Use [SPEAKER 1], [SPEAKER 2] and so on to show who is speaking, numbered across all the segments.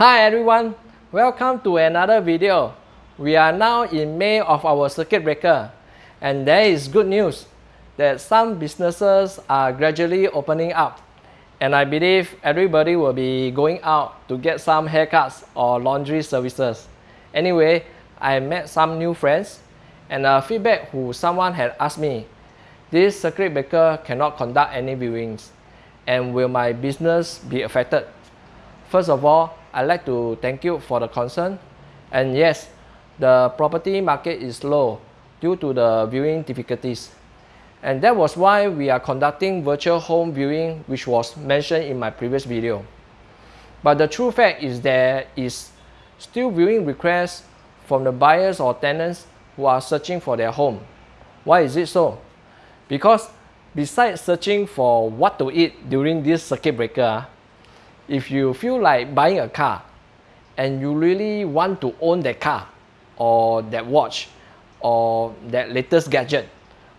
[SPEAKER 1] Hi everyone, welcome to another video. We are now in May of our circuit breaker and there is good news that some businesses are gradually opening up and I believe everybody will be going out to get some haircuts or laundry services. Anyway, I met some new friends and a feedback who someone had asked me, this circuit breaker cannot conduct any viewings and will my business be affected? First of all, I'd like to thank you for the concern. And yes, the property market is low due to the viewing difficulties. And that was why we are conducting virtual home viewing which was mentioned in my previous video. But the true fact is there is still viewing requests from the buyers or tenants who are searching for their home. Why is it so? Because besides searching for what to eat during this circuit breaker, if you feel like buying a car and you really want to own that car or that watch or that latest gadget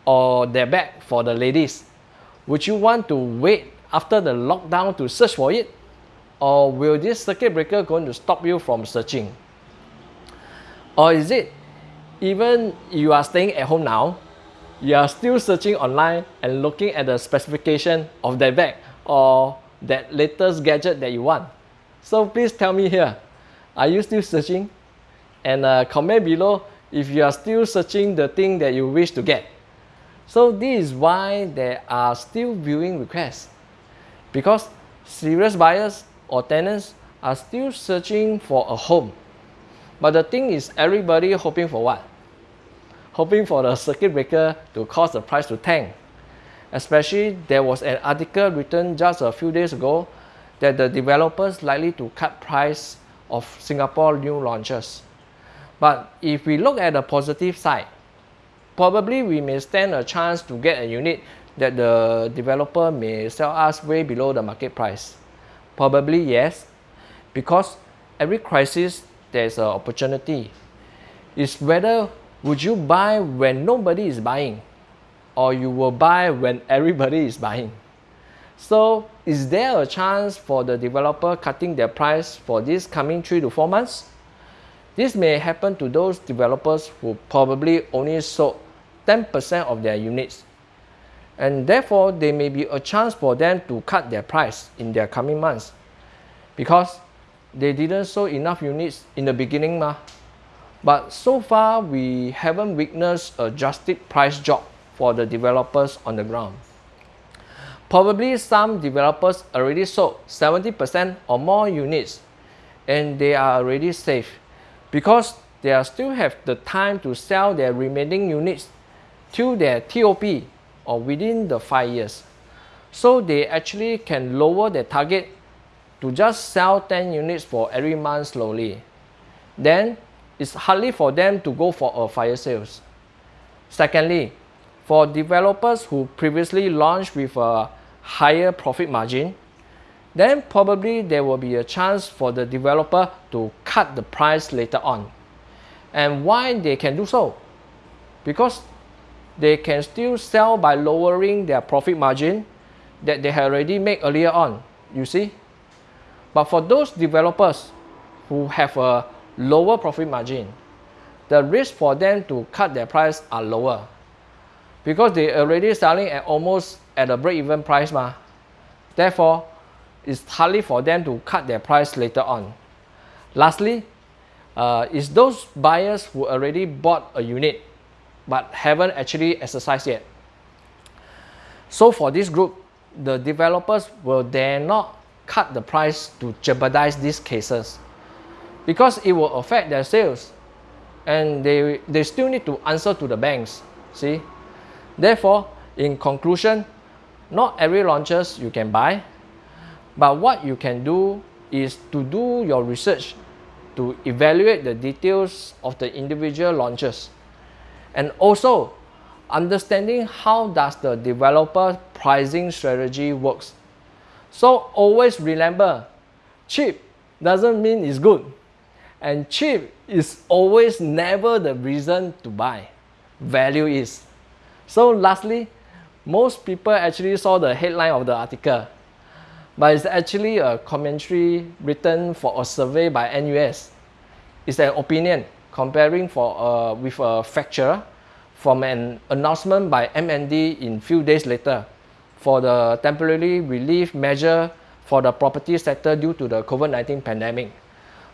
[SPEAKER 1] or that bag for the ladies, would you want to wait after the lockdown to search for it? Or will this circuit breaker going to stop you from searching? Or is it even you are staying at home now, you are still searching online and looking at the specification of that bag or that latest gadget that you want. So please tell me here, are you still searching? And uh, comment below if you are still searching the thing that you wish to get. So this is why there are still viewing requests. Because serious buyers or tenants are still searching for a home. But the thing is everybody hoping for what? hoping for the circuit breaker to cause the price to tank. Especially there was an article written just a few days ago that the developers likely to cut price of Singapore new launches. But if we look at the positive side, probably we may stand a chance to get a unit that the developer may sell us way below the market price. Probably yes, because every crisis there's an opportunity. It's whether would you buy when nobody is buying or you will buy when everybody is buying? So is there a chance for the developer cutting their price for this coming 3 to 4 months? This may happen to those developers who probably only sold 10% of their units. And therefore, there may be a chance for them to cut their price in their coming months because they didn't sell enough units in the beginning. Ma. But so far, we haven't witnessed a drastic price drop for the developers on the ground. Probably some developers already sold 70% or more units and they are already safe because they still have the time to sell their remaining units till their TOP or within the 5 years. So they actually can lower their target to just sell 10 units for every month slowly. Then it's hardly for them to go for a fire sales. Secondly, for developers who previously launched with a higher profit margin, then probably there will be a chance for the developer to cut the price later on. And why they can do so? Because they can still sell by lowering their profit margin that they had already made earlier on, you see? But for those developers who have a lower profit margin, the risk for them to cut their price are lower because they already selling at almost at a break-even price ma. Therefore, it's hardly for them to cut their price later on. Lastly, uh, is those buyers who already bought a unit but haven't actually exercised yet. So for this group, the developers will dare not cut the price to jeopardize these cases because it will affect their sales and they, they still need to answer to the banks, see. Therefore, in conclusion, not every launches you can buy, but what you can do is to do your research to evaluate the details of the individual launches and also understanding how does the developer pricing strategy works. So always remember, cheap doesn't mean it's good. And cheap is always never the reason to buy. Value is. So lastly, most people actually saw the headline of the article. but it's actually a commentary written for a survey by NUS. It's an opinion comparing for uh, with a fracture from an announcement by MND in few days later for the temporary relief measure for the property sector due to the COVID-19 pandemic.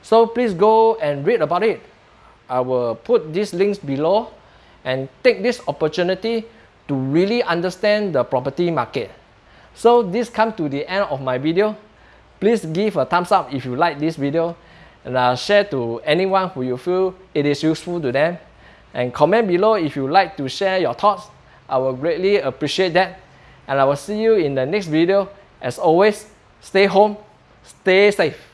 [SPEAKER 1] So please go and read about it. I will put these links below and take this opportunity to really understand the property market. So this comes to the end of my video. Please give a thumbs up if you like this video and uh, share to anyone who you feel it is useful to them. And comment below if you like to share your thoughts. I will greatly appreciate that. And I will see you in the next video. As always, stay home, stay safe.